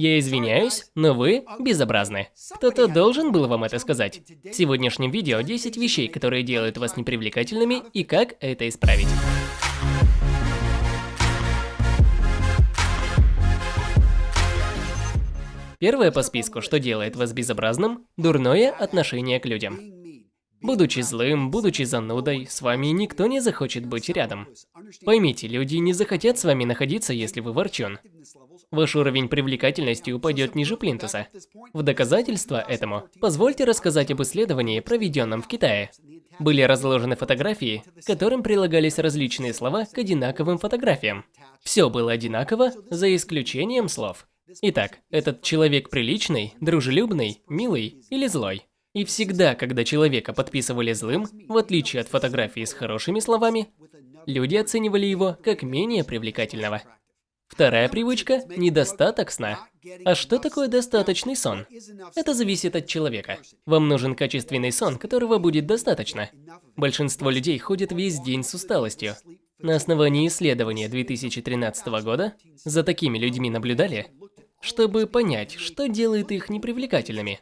Я извиняюсь, но вы безобразны. Кто-то должен был вам это сказать. В сегодняшнем видео 10 вещей, которые делают вас непривлекательными и как это исправить. Первое по списку, что делает вас безобразным – дурное отношение к людям. Будучи злым, будучи занудой, с вами никто не захочет быть рядом. Поймите, люди не захотят с вами находиться, если вы ворчун. Ваш уровень привлекательности упадет ниже плинтуса. В доказательство этому, позвольте рассказать об исследовании, проведенном в Китае. Были разложены фотографии, к которым прилагались различные слова к одинаковым фотографиям. Все было одинаково, за исключением слов. Итак, этот человек приличный, дружелюбный, милый или злой? И всегда, когда человека подписывали злым, в отличие от фотографии с хорошими словами, люди оценивали его как менее привлекательного. Вторая привычка – недостаток сна. А что такое достаточный сон? Это зависит от человека. Вам нужен качественный сон, которого будет достаточно. Большинство людей ходят весь день с усталостью. На основании исследования 2013 года за такими людьми наблюдали, чтобы понять, что делает их непривлекательными.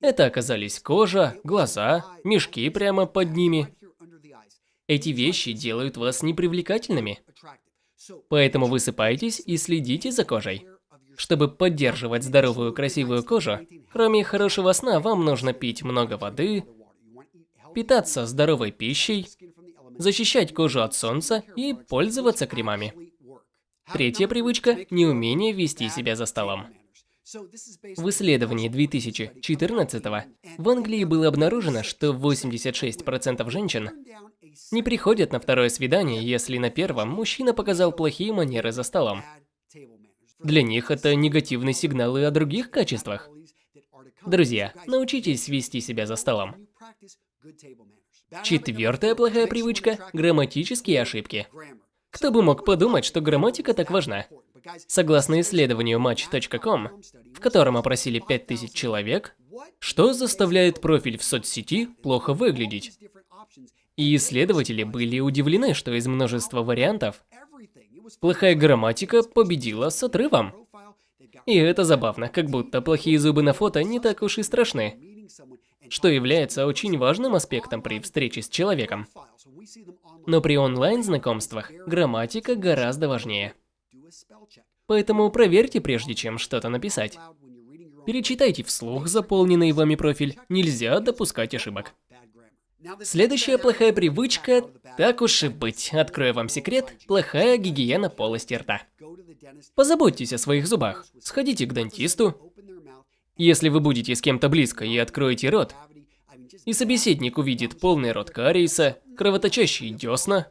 Это оказались кожа, глаза, мешки прямо под ними. Эти вещи делают вас непривлекательными. Поэтому высыпайтесь и следите за кожей. Чтобы поддерживать здоровую красивую кожу, кроме хорошего сна, вам нужно пить много воды, питаться здоровой пищей, защищать кожу от солнца и пользоваться кремами. Третья привычка – неумение вести себя за столом. В исследовании 2014 в Англии было обнаружено, что 86% женщин не приходят на второе свидание, если на первом мужчина показал плохие манеры за столом. Для них это негативные сигналы о других качествах. Друзья, научитесь вести себя за столом. Четвертая плохая привычка – грамматические ошибки. Кто бы мог подумать, что грамматика так важна? Согласно исследованию Match.com, в котором опросили 5000 человек, что заставляет профиль в соцсети плохо выглядеть? И исследователи были удивлены, что из множества вариантов плохая грамматика победила с отрывом. И это забавно, как будто плохие зубы на фото не так уж и страшны, что является очень важным аспектом при встрече с человеком. Но при онлайн-знакомствах грамматика гораздо важнее. Поэтому проверьте, прежде чем что-то написать. Перечитайте вслух заполненный вами профиль, нельзя допускать ошибок. Следующая плохая привычка, так уж и быть, открою вам секрет, плохая гигиена полости рта. Позаботьтесь о своих зубах, сходите к дантисту. Если вы будете с кем-то близко и откроете рот, и собеседник увидит полный рот кариеса, кровоточащие десна,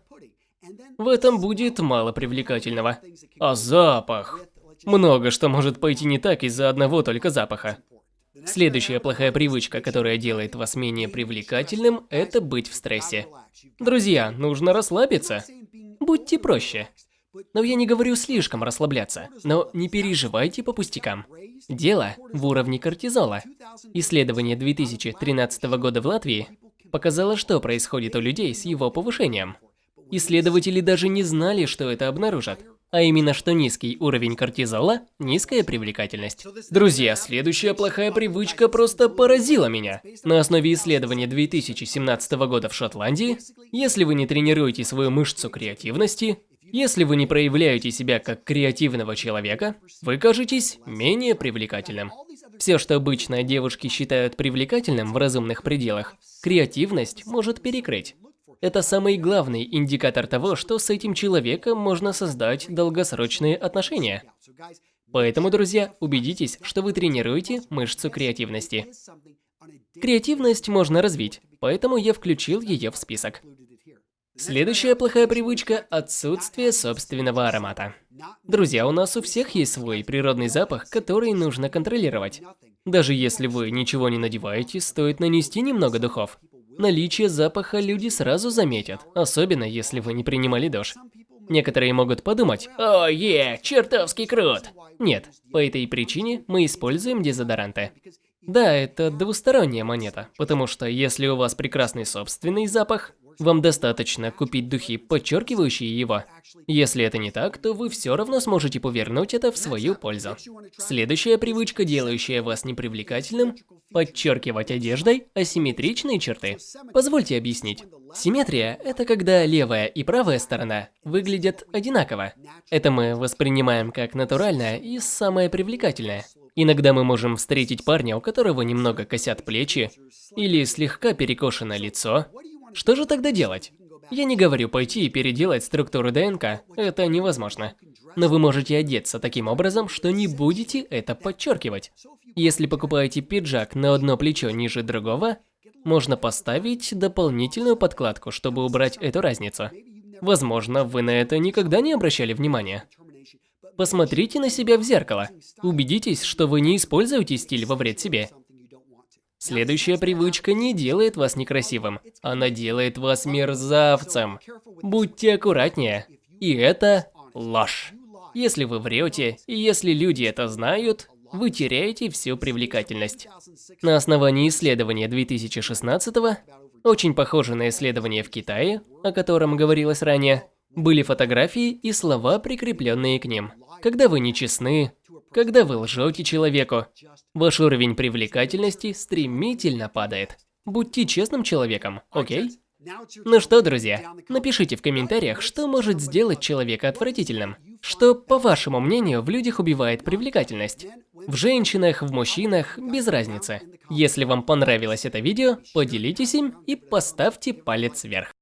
в этом будет мало привлекательного. А запах? Много что может пойти не так из-за одного только запаха. Следующая плохая привычка, которая делает вас менее привлекательным, это быть в стрессе. Друзья, нужно расслабиться. Будьте проще. Но я не говорю слишком расслабляться, но не переживайте по пустякам. Дело в уровне кортизола. Исследование 2013 года в Латвии показало, что происходит у людей с его повышением. Исследователи даже не знали, что это обнаружат. А именно, что низкий уровень кортизола – низкая привлекательность. Друзья, следующая плохая привычка просто поразила меня. На основе исследования 2017 года в Шотландии, если вы не тренируете свою мышцу креативности, если вы не проявляете себя как креативного человека, вы кажетесь менее привлекательным. Все, что обычно девушки считают привлекательным в разумных пределах, креативность может перекрыть. Это самый главный индикатор того, что с этим человеком можно создать долгосрочные отношения. Поэтому, друзья, убедитесь, что вы тренируете мышцу креативности. Креативность можно развить, поэтому я включил ее в список. Следующая плохая привычка – отсутствие собственного аромата. Друзья, у нас у всех есть свой природный запах, который нужно контролировать. Даже если вы ничего не надеваете, стоит нанести немного духов. Наличие запаха люди сразу заметят, особенно если вы не принимали душ. Некоторые могут подумать, «О, е, чертовски крут!» Нет, по этой причине мы используем дезодоранты. Да, это двусторонняя монета, потому что если у вас прекрасный собственный запах, Вам достаточно купить духи, подчеркивающие его. Если это не так, то вы все равно сможете повернуть это в свою пользу. Следующая привычка, делающая вас непривлекательным – подчеркивать одеждой асимметричные черты. Позвольте объяснить. Симметрия – это когда левая и правая сторона выглядят одинаково. Это мы воспринимаем как натуральное и самое привлекательное. Иногда мы можем встретить парня, у которого немного косят плечи, или слегка перекошено лицо. Что же тогда делать? Я не говорю пойти и переделать структуру ДНК, это невозможно. Но вы можете одеться таким образом, что не будете это подчеркивать. Если покупаете пиджак на одно плечо ниже другого, можно поставить дополнительную подкладку, чтобы убрать эту разницу. Возможно, вы на это никогда не обращали внимания. Посмотрите на себя в зеркало. Убедитесь, что вы не используете стиль во вред себе. Следующая привычка не делает вас некрасивым, она делает вас мерзавцем. Будьте аккуратнее. И это ложь. Если вы врете, и если люди это знают, вы теряете всю привлекательность. На основании исследования 2016 очень похоже на исследование в Китае, о котором говорилось ранее, были фотографии и слова, прикрепленные к ним. Когда вы нечестны, когда вы лжете человеку, ваш уровень привлекательности стремительно падает. Будьте честным человеком, окей? Ну что, друзья, напишите в комментариях, что может сделать человека отвратительным. Что, по вашему мнению, в людях убивает привлекательность. В женщинах, в мужчинах, без разницы. Если вам понравилось это видео, поделитесь им и поставьте палец вверх.